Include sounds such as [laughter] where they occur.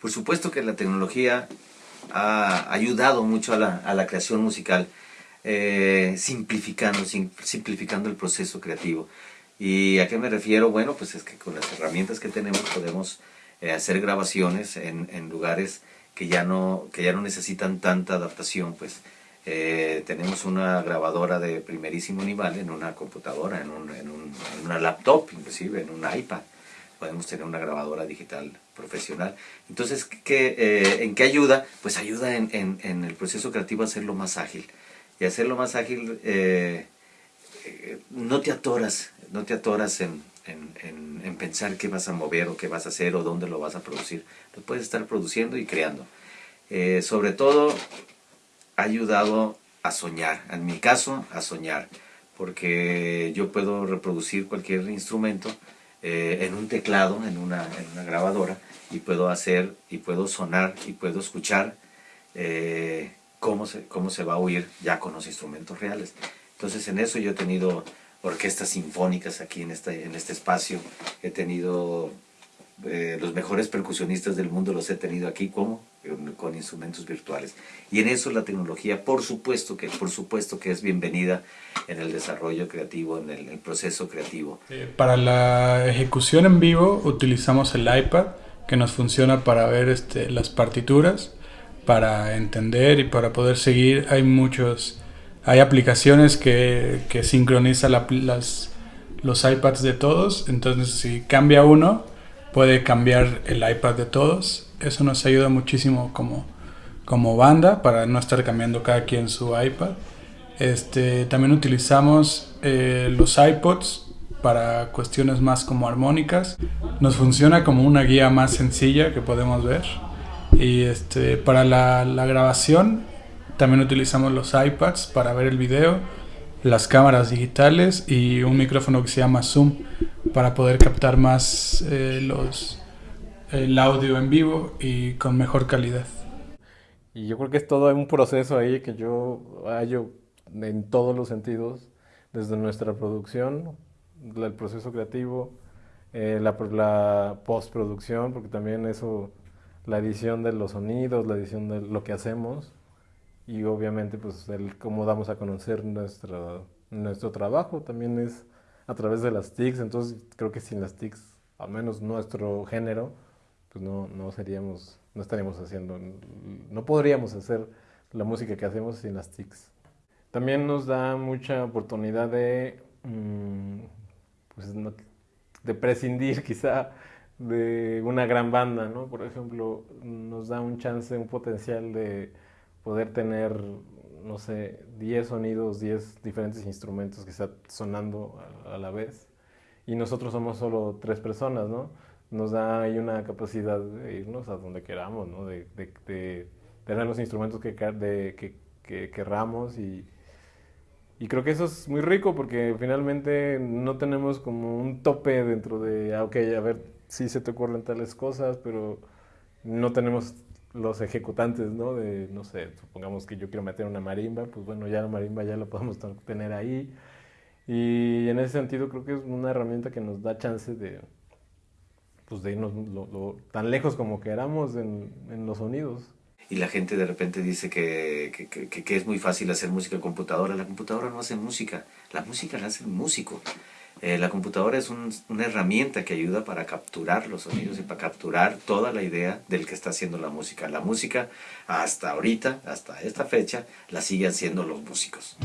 Por supuesto que la tecnología ha ayudado mucho a la, creación musical, eh, simplificando, simplificando el proceso creativo. ¿Y a qué me refiero? Bueno, pues es que con las herramientas que tenemos podemos eh, hacer grabaciones en, en, lugares que ya, no, que ya no necesitan tanta adaptación, pues eh, tenemos una grabadora de primerísimo nivel en una computadora, en, un, en, un, en una laptop, inclusive en un iPad podemos tener una grabadora digital profesional. Entonces, ¿qué, eh, ¿en qué ayuda? Pues ayuda en, en, en, el proceso creativo a hacerlo más ágil. Y hacerlo más ágil, eh, eh, no te atoras, no te atoras en, en, pensar qué vas a mover o qué vas a hacer o dónde lo vas a producir. Lo puedes estar produciendo y creando. sobre todo, ha ayudado a soñar, en mi caso, a soñar, porque yo puedo reproducir cualquier instrumento, eh, en un teclado, en una, en una, grabadora, y puedo hacer, y puedo sonar, y puedo escuchar eh, cómo, se, cómo se va a oír ya con los instrumentos reales. Entonces en eso yo he tenido orquestas sinfónicas aquí en este, en este espacio, he tenido eh, los mejores percusionistas del mundo los he tenido aquí como con instrumentos virtuales. Y en eso la tecnología por supuesto que por supuesto que es bienvenida en el desarrollo creativo en el, proceso creativo. Para la ejecución en vivo utilizamos el iPad que nos funciona para ver este, las partituras para entender y para poder seguir. Hay muchos hay aplicaciones que, que sincronizan las, los iPads de todos entonces si cambia uno puede cambiar el iPad de todos. Eso nos ayuda muchísimo como, como banda para no estar cambiando cada quien su iPad. Este, también utilizamos eh, los iPods para cuestiones más como armónicas. Nos funciona como una guía más sencilla que podemos ver. Y este, para la, la grabación también utilizamos los iPads para ver el video, las cámaras digitales y un micrófono que se llama Zoom para poder captar más eh, los, el audio en vivo y con mejor calidad. Y yo creo que es todo un proceso ahí que yo hallo en todos los sentidos, desde nuestra producción, el proceso creativo, eh, la, la postproducción, porque también eso, la edición de los sonidos, la edición de lo que hacemos, y obviamente pues el cómo damos a conocer nuestra, nuestro trabajo también es a través de las TICs, entonces creo que sin las TICs, al menos nuestro género, pues no, no seríamos, no estaríamos haciendo, no podríamos hacer la música que hacemos sin las TICs. También nos da mucha oportunidad de, mm, pues, de prescindir [laughs] quizá de una gran banda, ¿no? Por ejemplo, nos da un chance, un potencial de poder tener no sé, 10 sonidos, 10 diferentes instrumentos que están sonando a, la vez. Y nosotros somos solo tres personas, ¿no? Nos da ahí una capacidad de irnos a donde queramos, ¿no? De, tener los instrumentos que, que, que querramos y, y creo que eso es muy rico porque finalmente no tenemos como un tope dentro de, ah, ok, a ver, sí se te ocurren tales cosas, pero no tenemos los ejecutantes, ¿no? De, no sé, supongamos que yo quiero meter una marimba, pues bueno, ya la marimba ya la podemos tener ahí. Y en ese sentido creo que es una herramienta que nos da chance de, pues de irnos tan lejos como queramos en, en, los sonidos. Y la gente de repente dice que, que, que, que, es muy fácil hacer música computadora. La computadora no hace música, la música la hace el músico. Eh, la computadora es una herramienta que ayuda para capturar los sonidos y para capturar toda la idea del que está haciendo la música. La música hasta ahorita, hasta esta fecha, la siguen haciendo los músicos.